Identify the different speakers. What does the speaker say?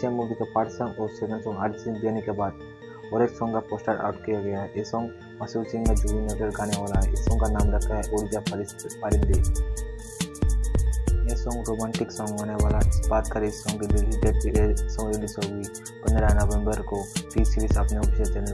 Speaker 1: Same movie का part song और second song आज सिंह देने के बाद और एक सॉन्ग का पोस्टर आउट किया गया है। ये सॉन्ग मसूर सिंह का जूही नगर गाने वाला है। इस सॉन्ग का नाम रखा है ऊर्जा परिंदे। यह सॉन्ग रोमांटिक सॉन्ग होने वाला इस बात करें इस सॉन्ग की रिलीज़ डेट सॉन्ग रिलीज़ होगी पंद्रह नवंबर को। टी सीरीज़ अपने ऑफिशियल चैनल